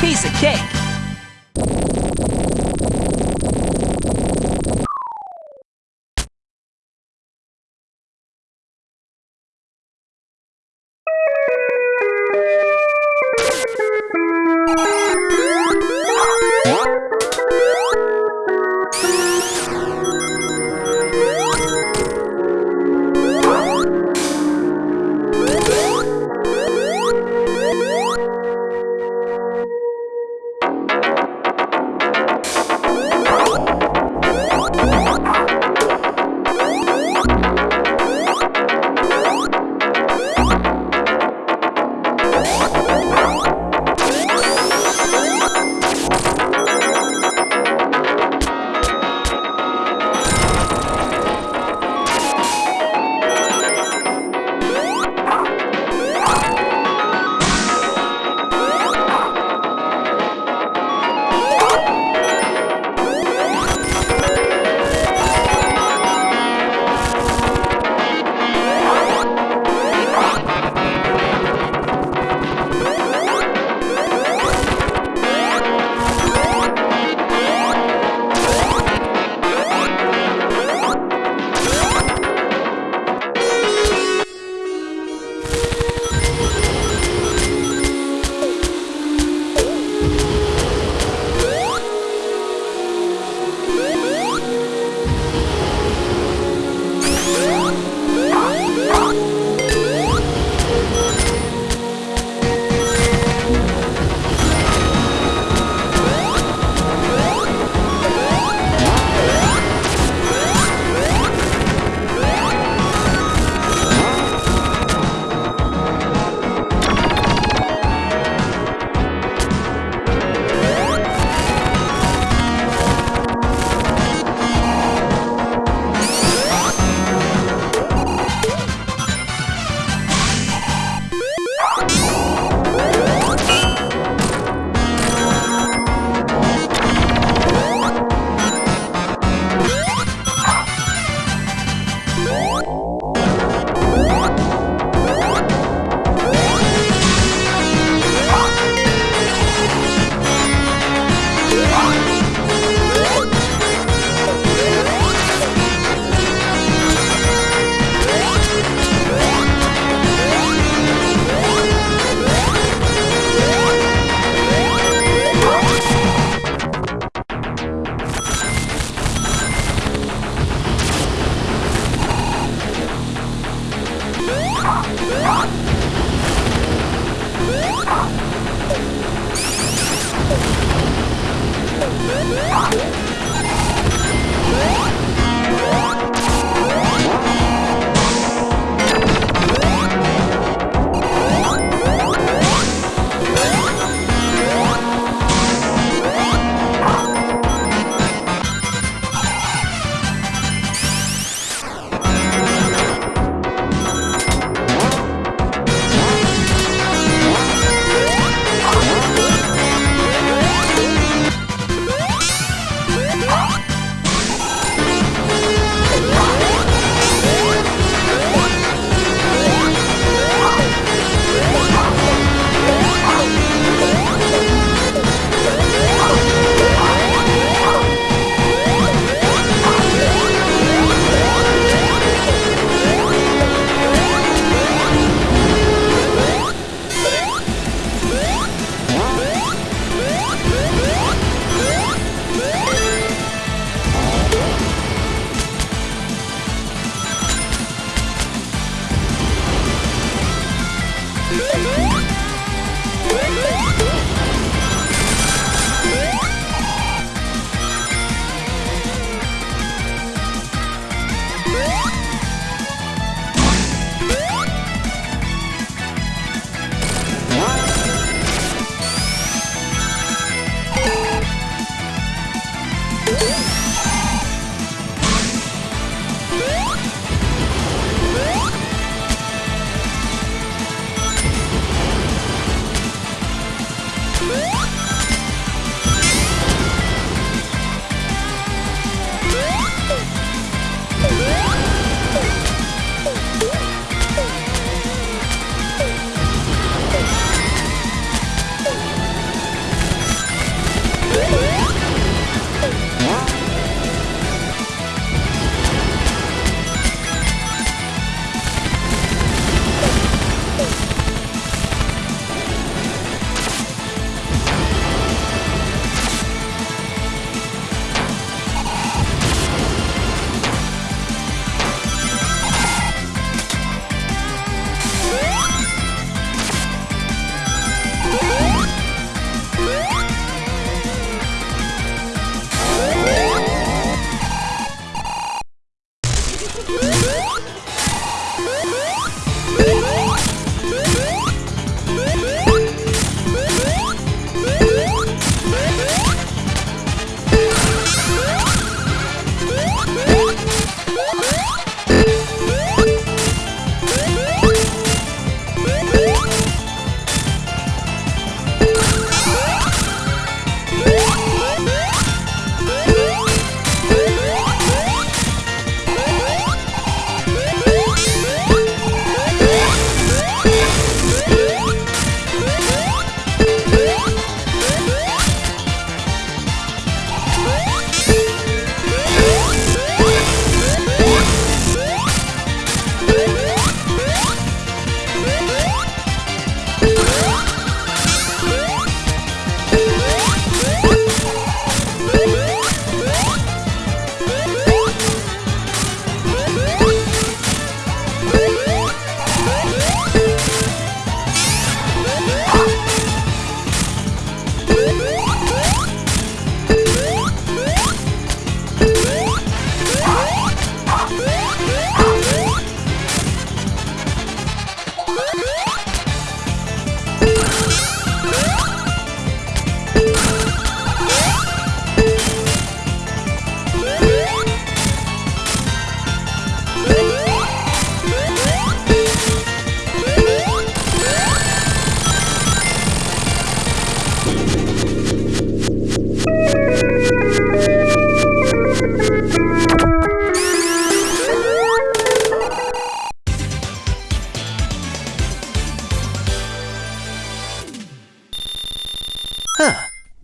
Piece of cake. Bye.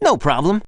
No problem.